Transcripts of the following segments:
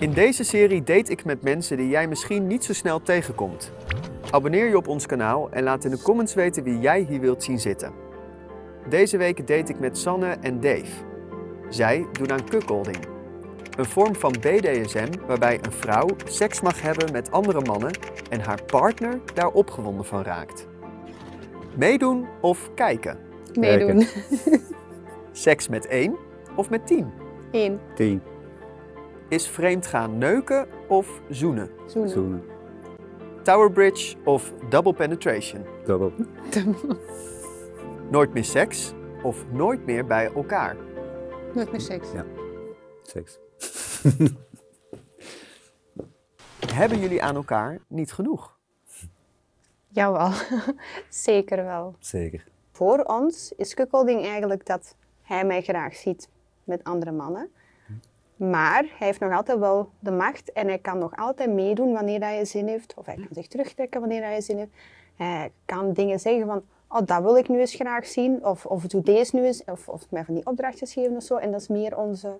In deze serie date ik met mensen die jij misschien niet zo snel tegenkomt. Abonneer je op ons kanaal en laat in de comments weten wie jij hier wilt zien zitten. Deze week date ik met Sanne en Dave. Zij doen aan cuckolding. Een vorm van BDSM waarbij een vrouw seks mag hebben met andere mannen en haar partner daar opgewonden van raakt. Meedoen of kijken? Meedoen. Seks met één of met tien? Eén. 10. Is vreemdgaan neuken of zoenen? Zoenen. Zoenen. Tower bridge of double penetration? Dubbel. Nooit meer seks of nooit meer bij elkaar? Nooit meer seks. Ja. Seks. Hebben jullie aan elkaar niet genoeg? Jawel. Zeker wel. Zeker. Voor ons is cuckolding eigenlijk dat hij mij graag ziet met andere mannen. Maar hij heeft nog altijd wel de macht en hij kan nog altijd meedoen wanneer hij zin heeft. Of hij kan zich terugtrekken wanneer hij zin heeft. Hij kan dingen zeggen van, oh, dat wil ik nu eens graag zien. Of, of doe deze nu eens. Of, of mij van die opdrachtjes geven of zo. En dat is meer onze,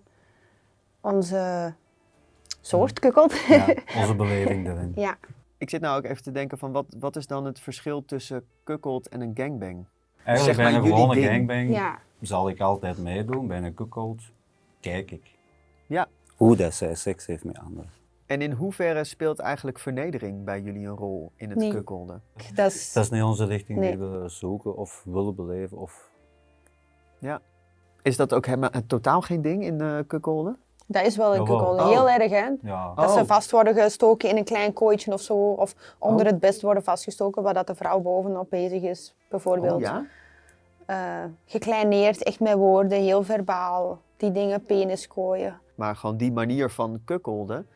onze soort kukkeld. Ja, onze beleving daarin. ja. Ik zit nou ook even te denken van wat, wat is dan het verschil tussen cuckold en een gangbang? Eigenlijk Zeg maar bij een jullie gewone ding. gangbang ja. zal ik altijd meedoen. Bij een cuckold kijk ik. Ja. Hoe dat zij seks heeft met anderen. En in hoeverre speelt eigenlijk vernedering bij jullie een rol in het Nee. Dat is, Dat is niet onze richting Nee. die we zoeken of willen beleven. Of... Is dat ook helemaal totaal geen ding in de cuckolden? dat is wel een Jawel. kukkeld. Oh. Heel erg, hè? Ja. Dat Oh. ze vast worden gestoken in een klein kooitje of zo. Of onder Oh. het best worden vastgestoken, waar dat de vrouw bovenop bezig is, bijvoorbeeld. Oh, ja? Eh, gekleineerd, echt met woorden, heel verbaal. Die dingen penis gooien. Maar gewoon die manier van cuckolden,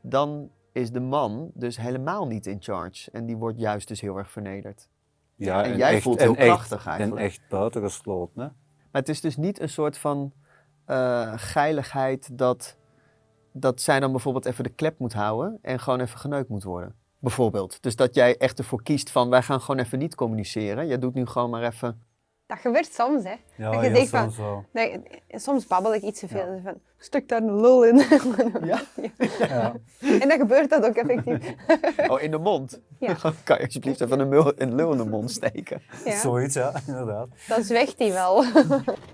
dan is de man dus helemaal niet in charge. En die wordt juist dus heel erg vernederd. Ja, en jij voelt heel en krachtig En eigenlijk. echt buitengesloten. Hè? Maar het is dus niet een soort van eh, geiligheid dat, dat zij dan bijvoorbeeld even de klep moet houden en gewoon even geneukt moet worden. Bijvoorbeeld. Dus dat jij echt ervoor kiest van wij gaan gewoon even niet communiceren. Jij doet nu gewoon maar even. Dat gebeurt soms, hè. Ja, Dat je heel zegt van- soms wel. Nee, soms babbel ik iets te veel. Van, stuk daar een lul in. Ja? Ja. en dan gebeurt dat ook effectief. Oh, in de mond. Ja. kan je alsjeblieft even een, mul, een lul in de mond steken? Ja. Zoiets, ja, inderdaad. Dan zweegt hij wel.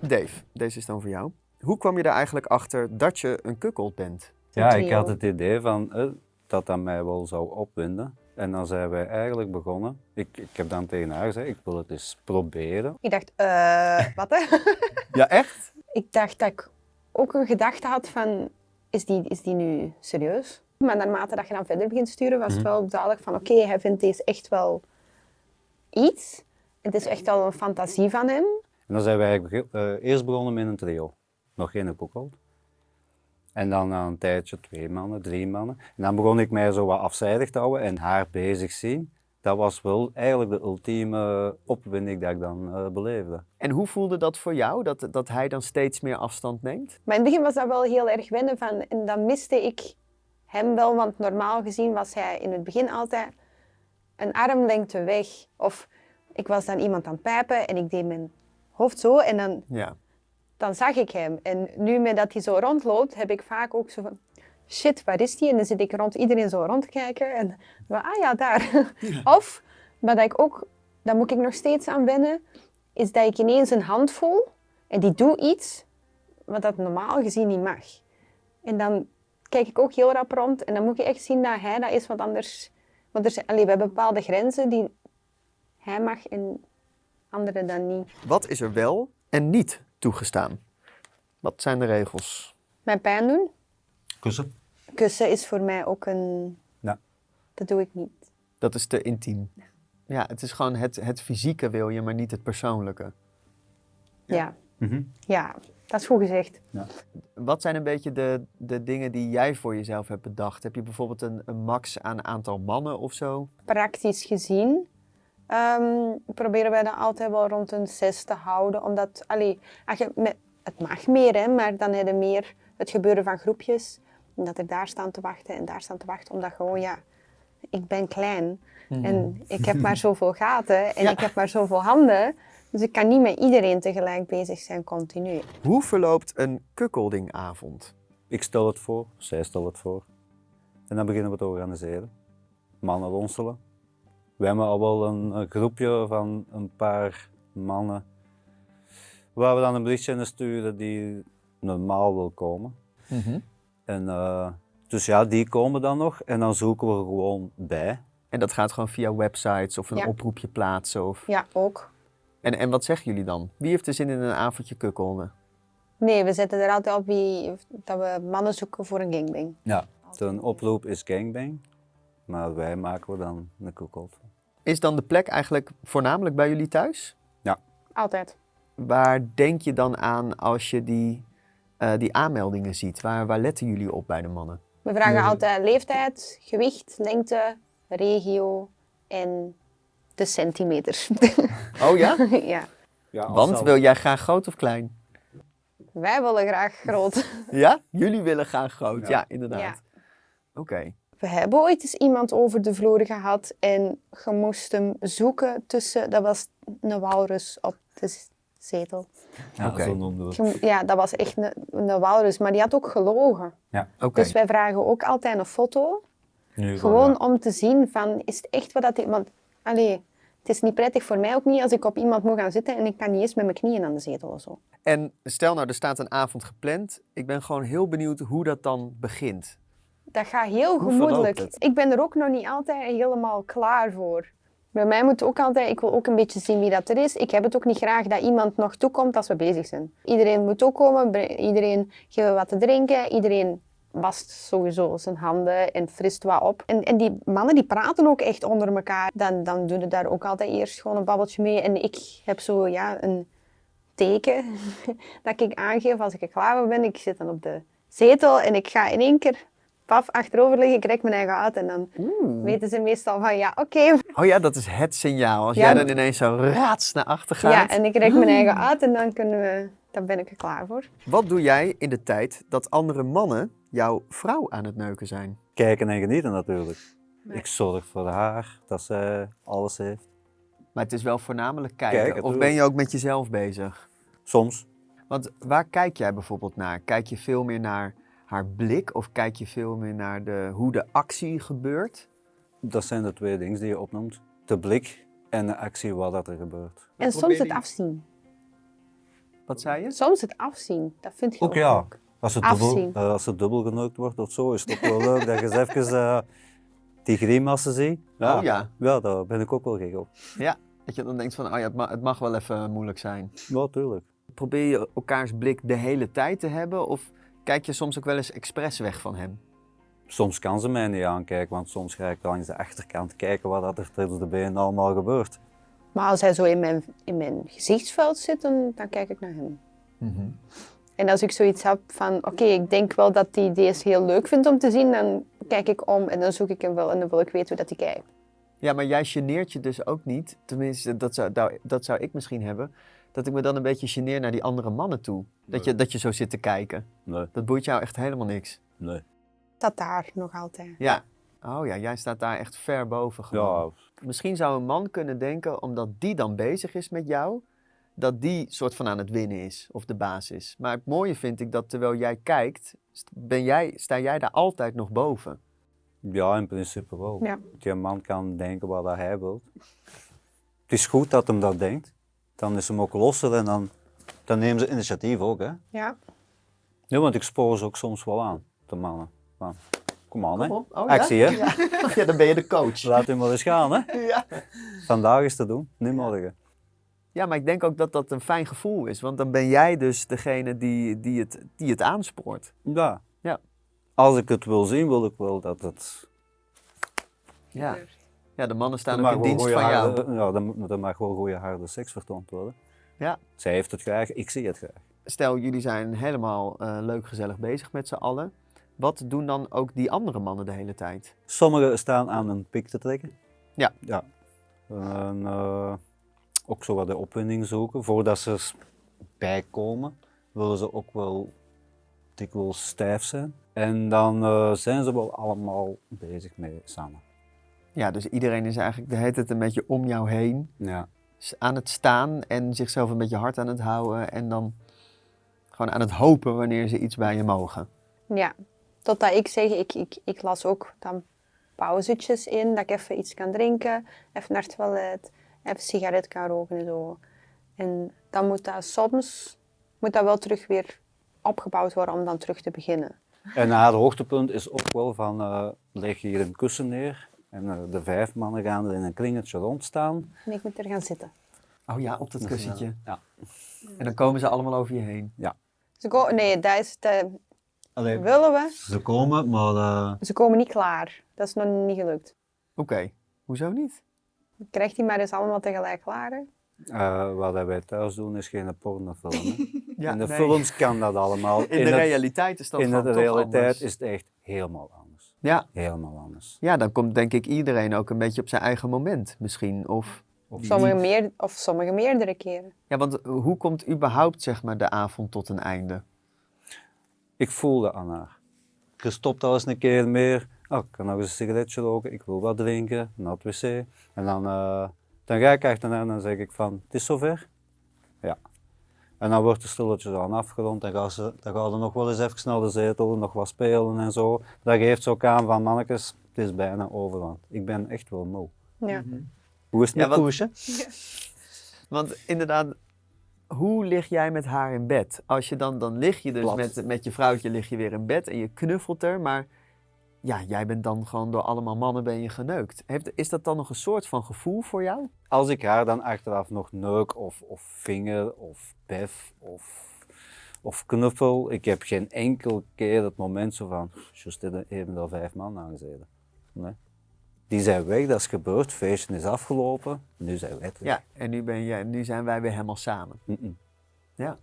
Dave, deze is dan voor jou. Hoe kwam je er eigenlijk achter dat je een kukkold bent? Ja, ik had het idee van eh, dat dat mij wel zou opwinden. En dan zijn wij eigenlijk begonnen. Ik, ik heb dan tegen haar gezegd, ik wil het eens proberen. ik dacht, eh, wat hè? Ja, echt? ik dacht dat ik ook een gedachte had van, is die, is die nu serieus? Maar naarmate dat je dan verder begint te sturen, was het wel duidelijk van, oké, hij vindt deze echt wel iets. Het is echt wel een fantasie van hem. En dan zijn wij eigenlijk eh, eerst begonnen met een trio. Nog geen koekold. En dan na een tijdje twee mannen, drie mannen. En dan begon ik mij zo wat afzijdig te houden en haar bezig zien. Dat was wel eigenlijk de ultieme opwinding dat ik dan eh, beleefde. En hoe voelde dat voor jou, dat, dat hij dan steeds meer afstand neemt? Maar in het begin was dat wel heel erg wennen van, en dan miste ik hem wel, want normaal gezien was hij in het begin altijd een armlengte weg. Of ik was dan iemand aan het pijpen en ik deed mijn hoofd zo en dan Ja. Dan zag ik hem. En nu met dat hij zo rondloopt, heb ik vaak ook zo van, shit, waar is hij? En dan zit ik rond iedereen zo rond te kijken en van, ah ja, daar. Of, maar dat ik ook, daar moet ik nog steeds aan wennen, is dat ik ineens een hand voel en die doet iets wat dat normaal gezien niet mag. En dan kijk ik ook heel rap rond en dan moet ik echt zien dat hij dat is, want anders, want er zijn, allee, we hebben bepaalde grenzen die hij mag en anderen dan niet. Wat is er wel en niet toegestaan? Wat zijn de regels? Mijn pijn doen, Kussen? Kussen is voor mij ook een. Ja. Dat doe ik niet. Dat is te intiem. Ja, het is gewoon het, het fysieke wil je, maar niet het persoonlijke. Ja. Mhm. ja, dat is goed gezegd. Wat zijn een beetje de, de dingen die jij voor jezelf hebt bedacht? Heb je bijvoorbeeld een, een max aan aantal mannen of zo? Praktisch gezien ehm, proberen wij dan altijd wel rond een zes te houden. Omdat, allee, als je met, het mag meer, hè, maar dan heb je meer het gebeuren van groepjes. En dat er daar staan te wachten en daar staan te wachten. Omdat gewoon, ja, ik ben klein. En ik heb maar zoveel gaten en Ja. ik heb maar zoveel handen. Dus ik kan niet met iedereen tegelijk bezig zijn, continu. Hoe verloopt een kukkeldingavond? Ik stel het voor, zij stelt het voor. En dan beginnen we te organiseren. Mannen ronselen. We hebben al wel een, een groepje van een paar mannen waar we dan een berichtje in sturen die normaal wil komen. En, eh, dus ja, die komen dan nog en dan zoeken we gewoon bij. En dat gaat gewoon via websites of een Ja. oproepje plaatsen? Of... Ja, ook. En, en wat zeggen jullie dan? Wie heeft er zin in een avondje kukkelden? Nee, we zetten er altijd op wie, dat we mannen zoeken voor een gangbang. Ja. De oproep is gangbang, maar wij maken we dan een cookout. Is dan de plek eigenlijk voornamelijk bij jullie thuis? Altijd. Waar denk je dan aan als je die, eh, die aanmeldingen ziet? Waar, waar letten jullie op bij de mannen? We vragen Nee. altijd leeftijd, gewicht, lengte, regio en de centimeters. Oh ja? ja, Ja, Want wil jij graag groot of klein? wij willen graag groot. Ja? Jullie willen graag groot, ja, Ja. inderdaad. Ja. Oké. We hebben ooit eens iemand over de vloer gehad en je moest hem zoeken tussen, dat was een walrus op de zetel. Ja, Oké. zo we Ja, dat was echt een, een walrus, maar die had ook gelogen. Oké. Dus wij vragen ook altijd een foto, Nu gewoon ja. om te zien van, is het echt wat dat... Want, allee, het is niet prettig voor mij ook niet als ik op iemand moet gaan zitten en ik kan niet eens met mijn knieën aan de zetel of zo. En stel nou, er staat een avond gepland. Ik ben gewoon heel benieuwd hoe dat dan begint. Dat gaat heel Hoe gemoedelijk. Ik ben er ook nog niet altijd helemaal klaar voor. Bij mij moet ook altijd, ik wil ook een beetje zien wie dat er is. Ik heb het ook niet graag dat iemand nog toekomt als we bezig zijn. Iedereen moet ook komen, iedereen geeft wat te drinken, iedereen wast sowieso zijn handen en frist wat op. En, en die mannen die praten ook echt onder elkaar. Dan, dan doen ze daar ook altijd eerst gewoon een babbeltje mee. En ik heb zo ja, een teken dat ik aangeef als ik klaar ben. Ik zit dan op de zetel en ik ga in één keer paf achterover liggen, ik rek mijn eigen uit en dan weten ze meestal van ja, oké. Oh ja, dat is het signaal. Als Ja. jij dan ineens zo raats naar achter gaat. Ja, en ik rek mijn eigen uit en dan kunnen we, dan ben ik er klaar voor. Wat doe jij in de tijd dat andere mannen jouw vrouw aan het neuken zijn? Kijken en genieten natuurlijk. Nee. Ik zorg voor haar, dat zij alles heeft. Maar het is wel voornamelijk kijken. Kijken, of ben je ook met jezelf bezig? Soms. Want waar kijk jij bijvoorbeeld naar? Kijk je veel meer naar haar blik of kijk je veel meer naar de, hoe de actie gebeurt? Dat zijn de twee dingen die je opnoemt. De blik en de actie wat dat er gebeurt. En soms het afzien. Wat zei je? Soms het afzien, dat vind je ook, Ook ja. leuk. Als het, dubbel, Afzien. eh, als het dubbel geneukt wordt of zo, is het ook wel leuk dat je eens even eh, die grimassen ziet. Oh ja. Ja, daar ben ik ook wel gek op. Ja, dat je dan denkt van, oh ja, het mag, het mag wel even moeilijk zijn. Ja, tuurlijk. Probeer je elkaars blik de hele tijd te hebben of kijk je soms ook wel eens expres weg van hem? Soms kan ze mij niet aankijken, want soms ga ik langs de achterkant kijken wat dat er tussen de benen allemaal gebeurt. Maar als hij zo in mijn, in mijn gezichtsveld zit, dan, dan kijk ik naar hem. En als ik zoiets heb van, oké, ik denk wel dat hij deze heel leuk vindt om te zien, dan kijk ik om en dan zoek ik hem wel en dan wil ik weten hoe dat hij kijkt. Ja, maar jij geneert je dus ook niet. Tenminste, dat zou, dat zou ik misschien hebben. Dat ik me dan een beetje geneer naar die andere mannen toe. Dat je, dat je zo zit te kijken. Nee, Dat boeit jou echt helemaal niks. nee. Dat daar nog altijd. Ja. Oh ja, jij staat daar echt ver boven gewoon. Ja, Misschien zou een man kunnen denken, omdat die dan bezig is met jou, dat die soort van aan het winnen is of de baas is. Maar het mooie vind ik dat terwijl jij kijkt, ben jij, sta jij daar altijd nog boven. ja, in principe wel. Ja. Die man kan denken wat dat hij wil. Het is goed dat hem dat denkt. Dan is hem ook losser en dan, dan nemen ze initiatief ook. Hè? Ja. Nee, want ik spoor ze ook soms wel aan, de mannen. Van, kom aan, hè. Kom op. Oh, Actie, ja? hè. Ja. ja, dan ben je de coach. Laat hem maar eens gaan, hè. Ja. Vandaag is te doen, niet morgen. ja, maar ik denk ook dat dat een fijn gevoel is. Want dan ben jij dus degene die, die, het, die het aanspoort. Ja. Ja. Als ik het wil zien, wil ik wel dat het... Ja, ja de mannen staan ook in dienst van jou. harde- Ja, er, er mag wel goede harde seks vertoond worden. Ja. Zij heeft het graag, ik zie het graag. Stel, jullie zijn helemaal eh, leuk gezellig bezig met z'n allen. Wat doen dan ook die andere mannen de hele tijd? Sommigen staan aan een pik te trekken. Ja. ja. En, eh, ook zo wat de opwinding zoeken. Voordat ze bijkomen, willen ze ook wel dikwijls stijf zijn. En dan eh, zijn ze wel allemaal bezig mee samen. Ja, dus iedereen is eigenlijk de hele tijd een beetje om jou heen. Ja. Aan het staan en zichzelf een beetje hard aan het houden. En dan gewoon aan het hopen wanneer ze iets bij je mogen. Ja. Totdat ik zeg, ik, ik, ik las ook dan pauzetjes in, dat ik even iets kan drinken, even naar het toilet, even sigaret kan roken en zo. En dan moet dat soms moet dat wel terug weer opgebouwd worden om dan terug te beginnen. En haar hoogtepunt is ook wel van, eh leg hier een kussen neer en eh, de vijf mannen gaan er in een kringetje rondstaan. En ik moet er gaan zitten. Oh ja, op dat kussentje. eh, ja. En dan komen ze allemaal over je heen. Ze ko- nee, dat is Allee, willen we. ze komen, maar eh, Ze komen niet klaar. Dat is nog niet gelukt. Oké, hoezo niet? Krijgt hij maar eens allemaal tegelijk klaar? hè? eh, wat wij thuis doen is geen pornofilm. Ja, in de nee. films kan dat allemaal. In, de het- realiteit is dat in de realiteit anders. is het echt helemaal anders. Ja, Helemaal anders. ja, dan komt denk ik iedereen ook een beetje op zijn eigen moment misschien. Of, Of Sommige meer, of sommige meerdere keren. ja, want hoe komt überhaupt zeg maar, de avond tot een einde? Ik voelde aan haar. Je stopt al eens een keer meer. Oh, ik kan nog eens een sigaretje roken, ik wil wat drinken, naar het wc. En dan, eh, dan ga ik achterna en dan zeg ik van, het is zover? Ja. En dan wordt de stilletjes aan afgerond en gaan ze, dan gaan ze nog wel eens even snel de zetel, nog wat spelen en zo. Dat geeft ze ook aan van, mannetjes, het is bijna over, want ik ben echt wel moe. Ja. Hoe is het Ja, met Koesje? Want inderdaad, hoe lig jij met haar in bed? Als je dan, dan lig je dus Plat. met, met je vrouwtje lig je weer in bed en je knuffelt er, maar ja, jij bent dan gewoon door allemaal mannen ben je geneukt. Heeft, is dat dan nog een soort van gevoel voor jou? Als ik haar dan achteraf nog neuk of, of vinger of bef of, of knuffel, ik heb geen enkel keer het moment zo van, dit even er vijf man aangezeten. Nee. Die zijn weg, dat is gebeurd, feestje is afgelopen, nu zijn wij terug. Ja, en nu, ben jij, nu zijn wij weer helemaal samen. Ja.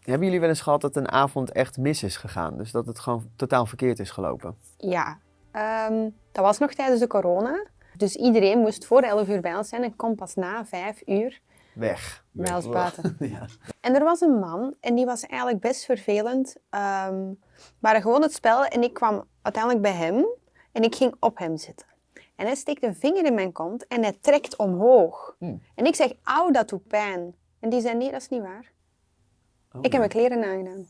Hebben jullie wel eens gehad dat een avond echt mis is gegaan? Dus dat het gewoon totaal verkeerd is gelopen? Ja, ehm, dat was nog tijdens de corona. Dus iedereen moest voor 11 uur bij ons zijn en kon pas na 5 uur Weg. buiten. Ja. En er was een man en die was eigenlijk best vervelend. Ehm maar gewoon het spel en ik kwam uiteindelijk bij hem en ik ging op hem zitten. En hij steekt een vinger in mijn kont en hij trekt omhoog. Hmm. En ik zeg, auw, dat doet pijn. En die zei, nee, dat is niet waar. Oh, Ik heb mijn kleren aangedaan.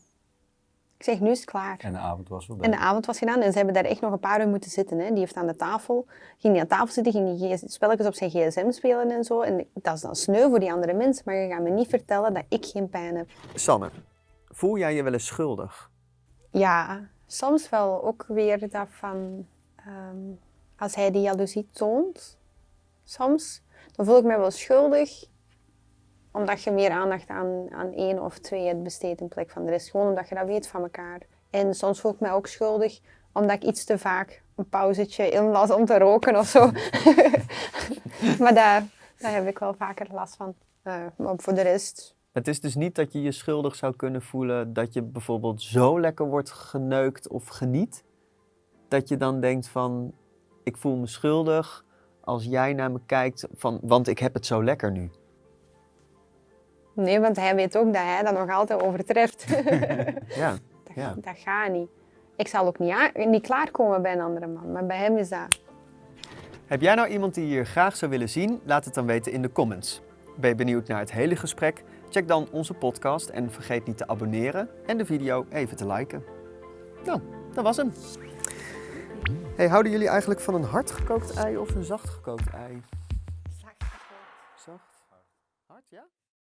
Ik zeg, nu is het klaar. En de avond was voorbij. En de avond was gedaan en ze hebben daar echt nog een paar uur moeten zitten. Hè. Die heeft aan de tafel, ging die aan tafel zitten, ging die spelletjes op zijn gsm spelen en zo. En dat is dan sneu voor die andere mensen, maar je gaat me niet vertellen dat ik geen pijn heb. Sanne, voel jij je wel eens schuldig? Ja, soms wel ook weer dat van, ehm, als hij die jaloezie toont, soms, dan voel ik me wel schuldig omdat je meer aandacht aan, aan één of twee hebt besteed in plek van de rest. Gewoon omdat je dat weet van elkaar. En soms voel ik me ook schuldig omdat ik iets te vaak een pauzetje inlas om te roken of zo. maar daar, daar heb ik wel vaker last van. Eh, maar voor de rest, Het is dus niet dat je je schuldig zou kunnen voelen dat je bijvoorbeeld zo lekker wordt geneukt of geniet, dat je dan denkt van, ik voel me schuldig als jij naar me kijkt, van, want ik heb het zo lekker nu. Nee, want hij weet ook dat hij dat nog altijd overtreft. Ja, Dat, Ja. dat gaat niet. Ik zal ook niet, klaarkomen bij een andere man, maar bij hem is dat. Heb jij nou iemand die je hier graag zou willen zien? Laat het dan weten in de comments. Ben je benieuwd naar het hele gesprek? Check dan onze podcast en vergeet niet te abonneren en de video even te liken. Nou, dat was hem. Hey, houden jullie eigenlijk van een hard gekookt ei of een zacht gekookt ei?